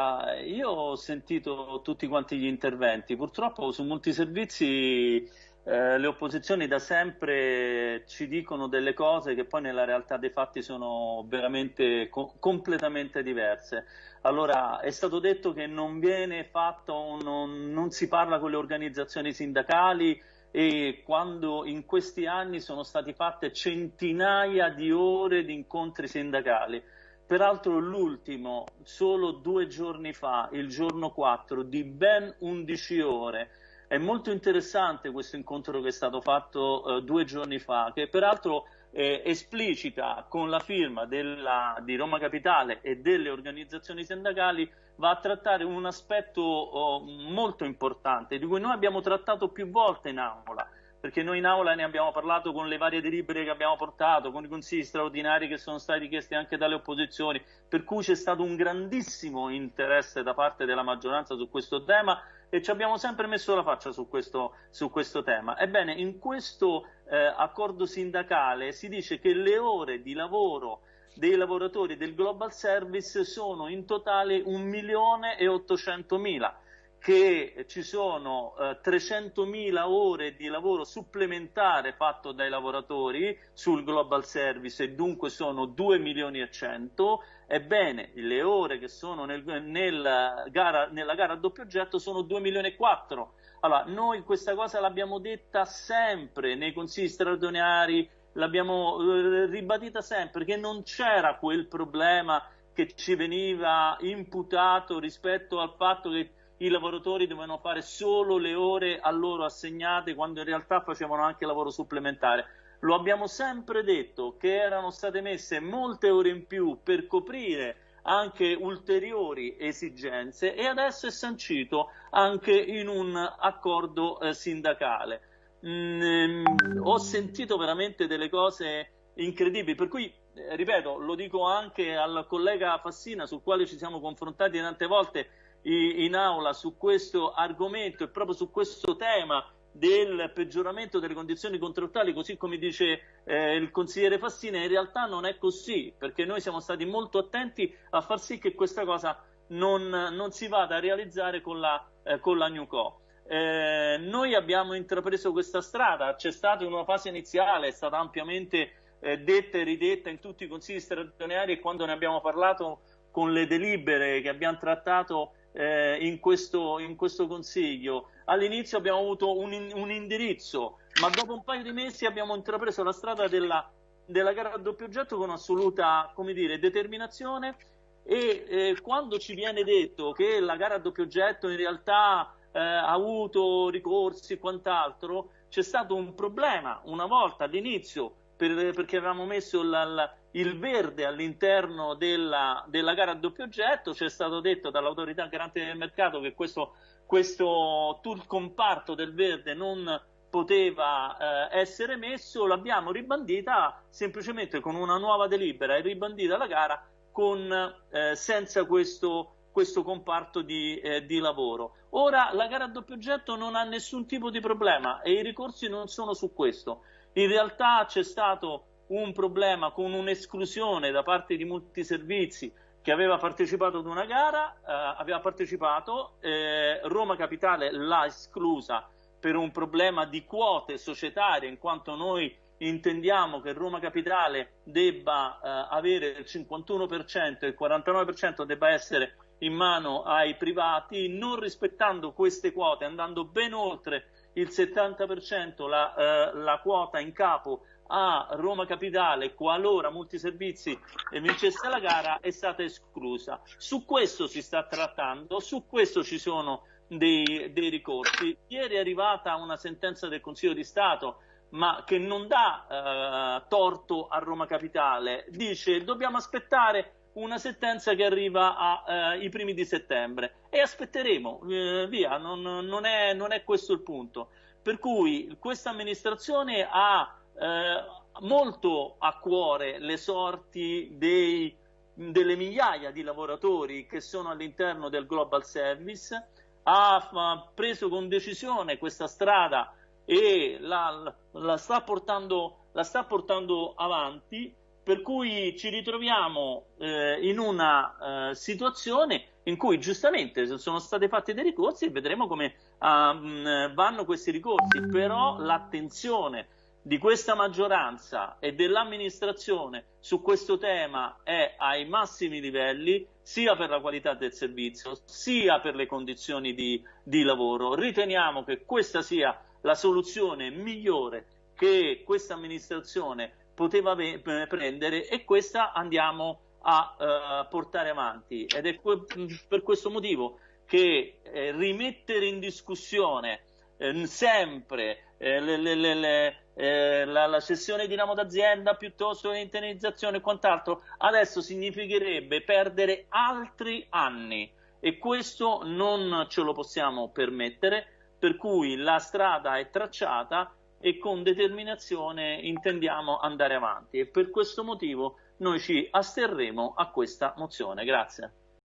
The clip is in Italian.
Allora, io ho sentito tutti quanti gli interventi, purtroppo su molti servizi eh, le opposizioni da sempre ci dicono delle cose che poi nella realtà dei fatti sono veramente co completamente diverse. Allora, è stato detto che non viene fatto, non, non si parla con le organizzazioni sindacali e quando in questi anni sono state fatte centinaia di ore di incontri sindacali. Peraltro l'ultimo, solo due giorni fa, il giorno 4, di ben 11 ore. È molto interessante questo incontro che è stato fatto eh, due giorni fa, che peraltro eh, esplicita con la firma della, di Roma Capitale e delle organizzazioni sindacali va a trattare un aspetto oh, molto importante di cui noi abbiamo trattato più volte in aula perché noi in aula ne abbiamo parlato con le varie delibere che abbiamo portato, con i consigli straordinari che sono stati richiesti anche dalle opposizioni, per cui c'è stato un grandissimo interesse da parte della maggioranza su questo tema e ci abbiamo sempre messo la faccia su questo, su questo tema. Ebbene, in questo eh, accordo sindacale si dice che le ore di lavoro dei lavoratori del Global Service sono in totale 1 milione 800 mila che ci sono eh, 300.000 ore di lavoro supplementare fatto dai lavoratori sul global service e dunque sono 2 milioni e 100 ebbene le ore che sono nel, nel gara, nella gara a doppio oggetto sono 2 milioni e 4 allora noi questa cosa l'abbiamo detta sempre nei consigli straordinari l'abbiamo eh, ribadita sempre che non c'era quel problema che ci veniva imputato rispetto al fatto che i lavoratori dovevano fare solo le ore a loro assegnate quando in realtà facevano anche lavoro supplementare. Lo abbiamo sempre detto che erano state messe molte ore in più per coprire anche ulteriori esigenze e adesso è sancito anche in un accordo eh, sindacale. Mm, ho sentito veramente delle cose incredibili, per cui eh, ripeto, lo dico anche al collega Fassina sul quale ci siamo confrontati tante volte, in aula su questo argomento e proprio su questo tema del peggioramento delle condizioni contrattuali, così come dice eh, il consigliere Fassina, in realtà non è così, perché noi siamo stati molto attenti a far sì che questa cosa non, non si vada a realizzare con la, eh, con la Newco. Eh, noi abbiamo intrapreso questa strada, c'è stata una fase iniziale, è stata ampiamente eh, detta e ridetta in tutti i consigli straordinari e quando ne abbiamo parlato con le delibere che abbiamo trattato eh, in, questo, in, questo, consiglio. All'inizio abbiamo avuto un, un, indirizzo, ma dopo un paio di mesi abbiamo intrapreso la strada della, della gara a doppio oggetto con assoluta dire, determinazione e eh, quando ci viene detto che la gara a doppio oggetto in realtà eh, ha avuto ricorsi e quant'altro, c'è stato un problema una volta all'inizio per, perché avevamo messo la, la, il verde all'interno della, della, gara a doppio oggetto, ci è stato detto dall'autorità garante del mercato che questo, questo tool comparto del verde non poteva eh, essere messo, l'abbiamo ribandita semplicemente con una nuova delibera e ribandita la gara con, eh, senza questo, questo comparto di, eh, di, lavoro. Ora la gara a doppio oggetto non ha nessun tipo di problema e i ricorsi non sono su questo. In realtà c'è stato un problema con un'esclusione da parte di molti servizi che aveva partecipato ad una gara, eh, aveva partecipato, eh, Roma Capitale l'ha esclusa per un problema di quote societarie, in quanto noi intendiamo che Roma Capitale debba eh, avere il 51% e il 49% debba essere in mano ai privati, non rispettando queste quote, andando ben oltre il 70% la, eh, la quota in capo a Roma Capitale qualora Multiservizi vincesse la gara è stata esclusa. Su questo si sta trattando, su questo ci sono dei, dei ricorsi. Ieri è arrivata una sentenza del Consiglio di Stato ma che non dà eh, torto a Roma Capitale, dice dobbiamo aspettare una sentenza che arriva ai eh, primi di settembre e aspetteremo, eh, via, non, non, è, non, è, questo il punto. Per cui questa amministrazione ha eh, molto a cuore le sorti dei, delle migliaia di lavoratori che sono all'interno del Global Service, ha preso con decisione questa strada e la, la, sta, portando, la sta portando avanti per cui ci ritroviamo eh, in una eh, situazione in cui giustamente sono stati fatti dei ricorsi e vedremo come uh, vanno questi ricorsi, però l'attenzione di questa maggioranza e dell'amministrazione su questo tema è ai massimi livelli sia per la qualità del servizio sia per le condizioni di, di lavoro. Riteniamo che questa sia la soluzione migliore che questa amministrazione poteva prendere e questa andiamo a uh, portare avanti. Ed è per questo motivo che eh, rimettere in discussione eh, sempre eh, le, le, le, eh, la, la, cessione di ramo d'azienda piuttosto che l'internalizzazione e quant'altro, adesso significherebbe perdere altri anni. E questo non ce lo possiamo permettere, per cui la strada è tracciata e con determinazione intendiamo andare avanti e per questo motivo noi ci asterremo a questa mozione. Grazie.